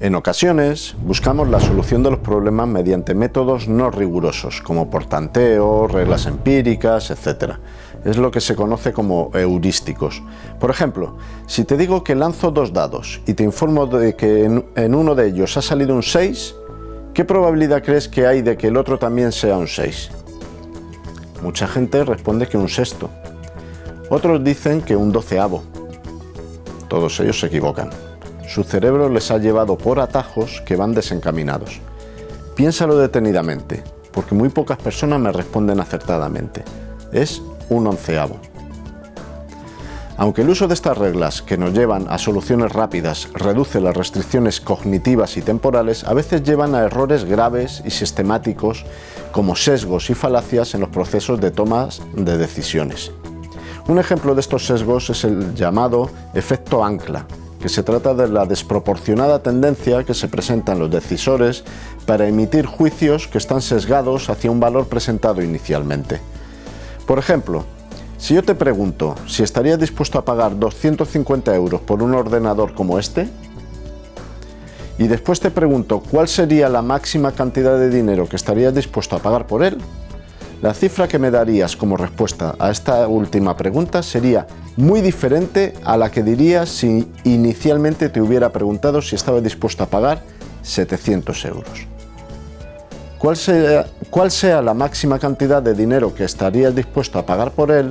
En ocasiones buscamos la solución de los problemas mediante métodos no rigurosos, como por tanteo, reglas empíricas, etc. Es lo que se conoce como heurísticos. Por ejemplo, si te digo que lanzo dos dados y te informo de que en, uno de ellos ha salido un 6, ¿qué probabilidad crees que hay de que el otro también sea un 6? Mucha gente responde que un sexto. Otros dicen que un doceavo. Todos ellos se equivocan su cerebro les ha llevado por atajos que van desencaminados. Piénsalo detenidamente, porque muy pocas personas me responden acertadamente. Es un onceavo. Aunque el uso de estas reglas, que nos llevan a soluciones rápidas, reduce las restricciones cognitivas y temporales, a veces llevan a errores graves y sistemáticos como sesgos y falacias en los procesos de tomas de decisiones. Un ejemplo de estos sesgos es el llamado efecto ancla, que se trata de la desproporcionada tendencia que se presentan los decisores para emitir juicios que están sesgados hacia un valor presentado inicialmente. Por ejemplo, si yo te pregunto si estarías dispuesto a pagar 250 euros por un ordenador como este, y después te pregunto cuál sería la máxima cantidad de dinero que estarías dispuesto a pagar por él, la cifra que me darías como respuesta a esta última pregunta sería muy diferente a la que dirías si inicialmente te hubiera preguntado si estabas dispuesto a pagar 700 euros. ¿Cuál sea, ¿Cuál sea la máxima cantidad de dinero que estarías dispuesto a pagar por él?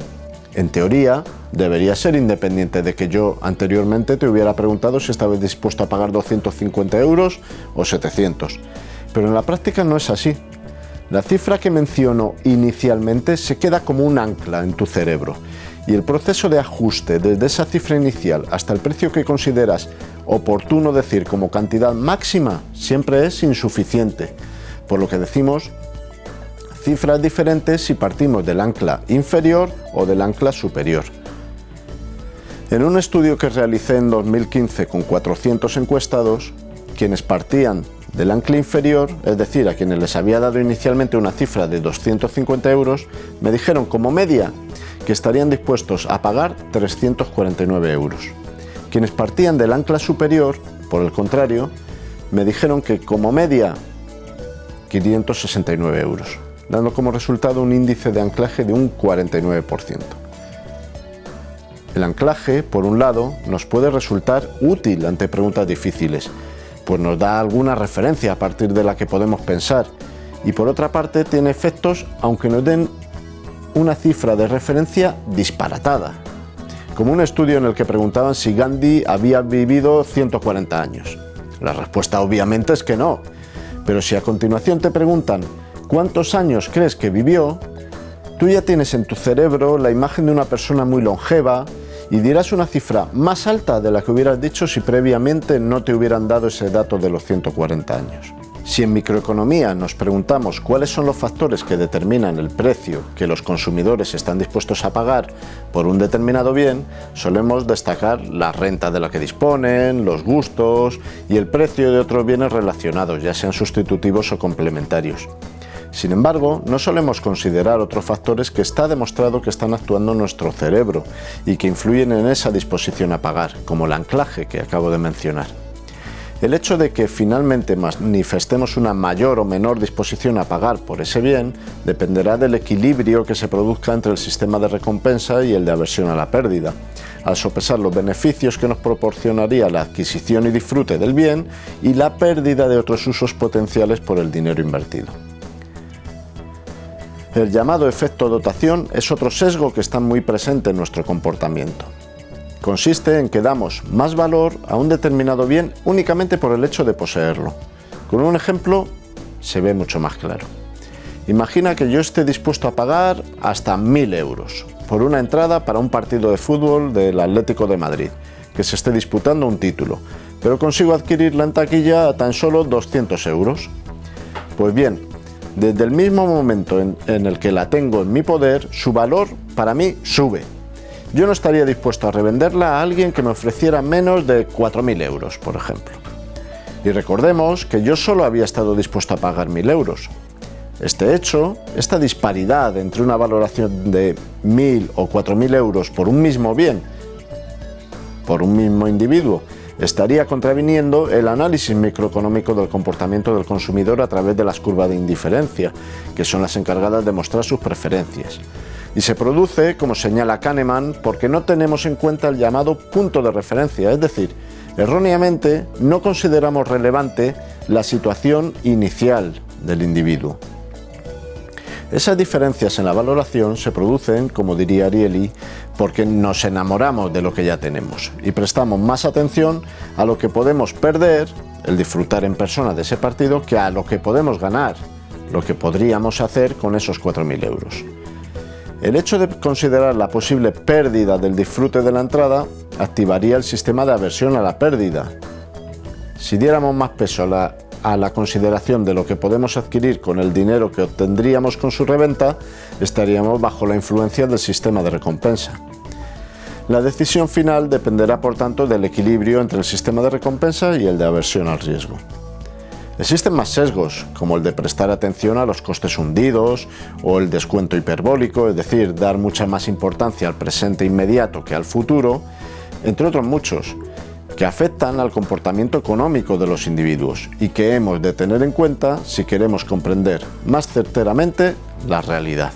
En teoría, debería ser independiente de que yo anteriormente te hubiera preguntado si estabas dispuesto a pagar 250 euros o 700. Pero en la práctica no es así. La cifra que menciono inicialmente se queda como un ancla en tu cerebro y el proceso de ajuste desde esa cifra inicial hasta el precio que consideras oportuno decir como cantidad máxima siempre es insuficiente, por lo que decimos cifras diferentes si partimos del ancla inferior o del ancla superior. En un estudio que realicé en 2015 con 400 encuestados, quienes partían del ancla inferior, es decir, a quienes les había dado inicialmente una cifra de 250 euros, me dijeron como media que estarían dispuestos a pagar 349 euros. Quienes partían del ancla superior, por el contrario, me dijeron que como media 569 euros, dando como resultado un índice de anclaje de un 49%. El anclaje, por un lado, nos puede resultar útil ante preguntas difíciles, pues nos da alguna referencia a partir de la que podemos pensar. Y por otra parte tiene efectos aunque nos den una cifra de referencia disparatada, como un estudio en el que preguntaban si Gandhi había vivido 140 años. La respuesta obviamente es que no, pero si a continuación te preguntan cuántos años crees que vivió, tú ya tienes en tu cerebro la imagen de una persona muy longeva, y dirás una cifra más alta de la que hubieras dicho si previamente no te hubieran dado ese dato de los 140 años. Si en microeconomía nos preguntamos cuáles son los factores que determinan el precio que los consumidores están dispuestos a pagar por un determinado bien, solemos destacar la renta de la que disponen, los gustos y el precio de otros bienes relacionados, ya sean sustitutivos o complementarios. Sin embargo, no solemos considerar otros factores que está demostrado que están actuando en nuestro cerebro y que influyen en esa disposición a pagar, como el anclaje que acabo de mencionar. El hecho de que finalmente manifestemos una mayor o menor disposición a pagar por ese bien dependerá del equilibrio que se produzca entre el sistema de recompensa y el de aversión a la pérdida, al sopesar los beneficios que nos proporcionaría la adquisición y disfrute del bien y la pérdida de otros usos potenciales por el dinero invertido. El llamado efecto dotación es otro sesgo que está muy presente en nuestro comportamiento. Consiste en que damos más valor a un determinado bien únicamente por el hecho de poseerlo. Con un ejemplo se ve mucho más claro. Imagina que yo esté dispuesto a pagar hasta 1.000 euros por una entrada para un partido de fútbol del Atlético de Madrid, que se esté disputando un título, pero consigo adquirirla en taquilla a tan solo 200 euros. Pues bien, desde el mismo momento en, el que la tengo en mi poder, su valor para mí sube. Yo no estaría dispuesto a revenderla a alguien que me ofreciera menos de 4.000 euros, por ejemplo. Y recordemos que yo solo había estado dispuesto a pagar 1.000 euros. Este hecho, esta disparidad entre una valoración de 1.000 o 4.000 euros por un mismo bien, por un mismo individuo, estaría contraviniendo el análisis microeconómico del comportamiento del consumidor a través de las curvas de indiferencia, que son las encargadas de mostrar sus preferencias. Y se produce, como señala Kahneman, porque no tenemos en cuenta el llamado punto de referencia, es decir, erróneamente no consideramos relevante la situación inicial del individuo. Esas diferencias en la valoración se producen, como diría Ariely, porque nos enamoramos de lo que ya tenemos y prestamos más atención a lo que podemos perder, el disfrutar en persona de ese partido, que a lo que podemos ganar, lo que podríamos hacer con esos 4.000 euros. El hecho de considerar la posible pérdida del disfrute de la entrada activaría el sistema de aversión a la pérdida. Si diéramos más peso a la a la consideración de lo que podemos adquirir con el dinero que obtendríamos con su reventa, estaríamos bajo la influencia del sistema de recompensa. La decisión final dependerá por tanto del equilibrio entre el sistema de recompensa y el de aversión al riesgo. Existen más sesgos, como el de prestar atención a los costes hundidos o el descuento hiperbólico, es decir, dar mucha más importancia al presente inmediato que al futuro, entre otros muchos, que afectan al comportamiento económico de los individuos y que hemos de tener en cuenta si queremos comprender más certeramente la realidad.